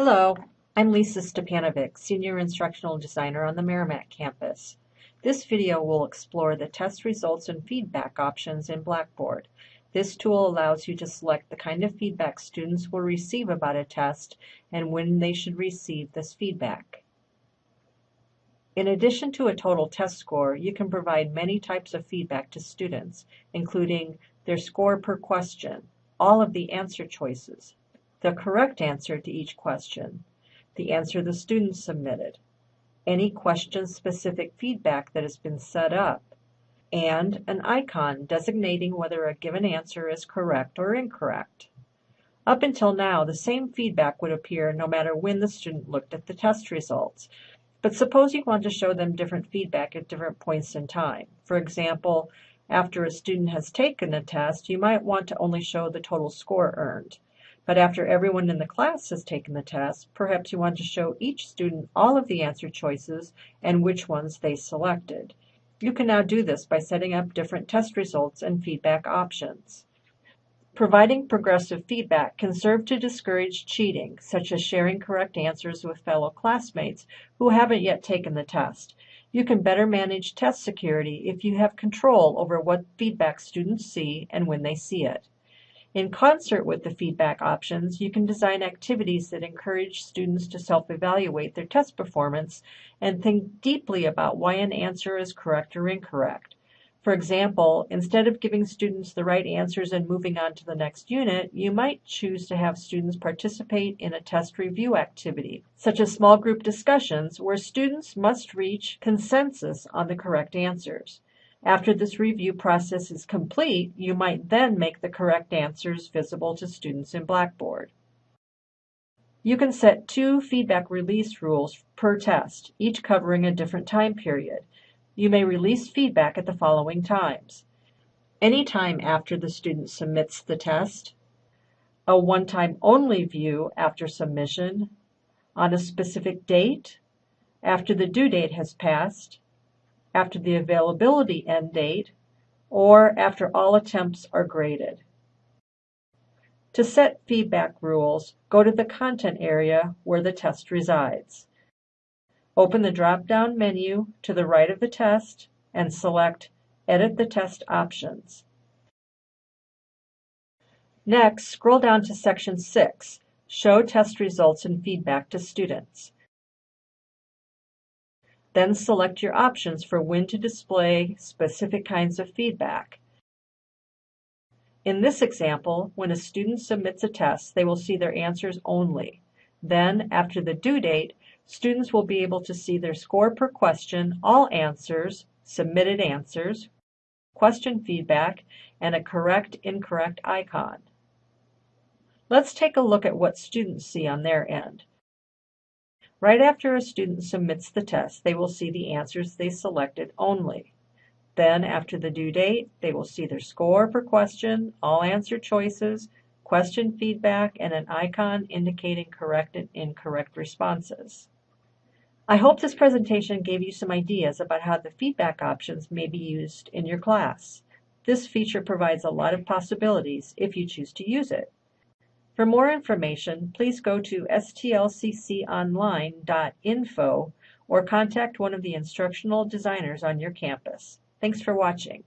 Hello, I'm Lisa Stepanovic, Senior Instructional Designer on the Meramec campus. This video will explore the test results and feedback options in Blackboard. This tool allows you to select the kind of feedback students will receive about a test and when they should receive this feedback. In addition to a total test score, you can provide many types of feedback to students, including their score per question, all of the answer choices, the correct answer to each question, the answer the student submitted, any question-specific feedback that has been set up, and an icon designating whether a given answer is correct or incorrect. Up until now, the same feedback would appear no matter when the student looked at the test results. But suppose you want to show them different feedback at different points in time. For example, after a student has taken a test, you might want to only show the total score earned. But after everyone in the class has taken the test, perhaps you want to show each student all of the answer choices and which ones they selected. You can now do this by setting up different test results and feedback options. Providing progressive feedback can serve to discourage cheating, such as sharing correct answers with fellow classmates who haven't yet taken the test. You can better manage test security if you have control over what feedback students see and when they see it. In concert with the feedback options, you can design activities that encourage students to self-evaluate their test performance and think deeply about why an answer is correct or incorrect. For example, instead of giving students the right answers and moving on to the next unit, you might choose to have students participate in a test review activity, such as small group discussions where students must reach consensus on the correct answers. After this review process is complete, you might then make the correct answers visible to students in Blackboard. You can set two feedback release rules per test, each covering a different time period. You may release feedback at the following times. Any time after the student submits the test, a one-time only view after submission, on a specific date, after the due date has passed, after the availability end date, or after all attempts are graded. To set feedback rules, go to the Content area where the test resides. Open the drop-down menu to the right of the test and select Edit the Test Options. Next, scroll down to Section 6, Show Test Results and Feedback to Students. Then select your options for when to display specific kinds of feedback. In this example, when a student submits a test, they will see their answers only. Then, after the due date, students will be able to see their score per question, all answers, submitted answers, question feedback, and a correct incorrect icon. Let's take a look at what students see on their end. Right after a student submits the test, they will see the answers they selected only. Then, after the due date, they will see their score per question, all answer choices, question feedback, and an icon indicating correct and incorrect responses. I hope this presentation gave you some ideas about how the feedback options may be used in your class. This feature provides a lot of possibilities if you choose to use it. For more information, please go to stlcconline.info or contact one of the instructional designers on your campus. Thanks for watching.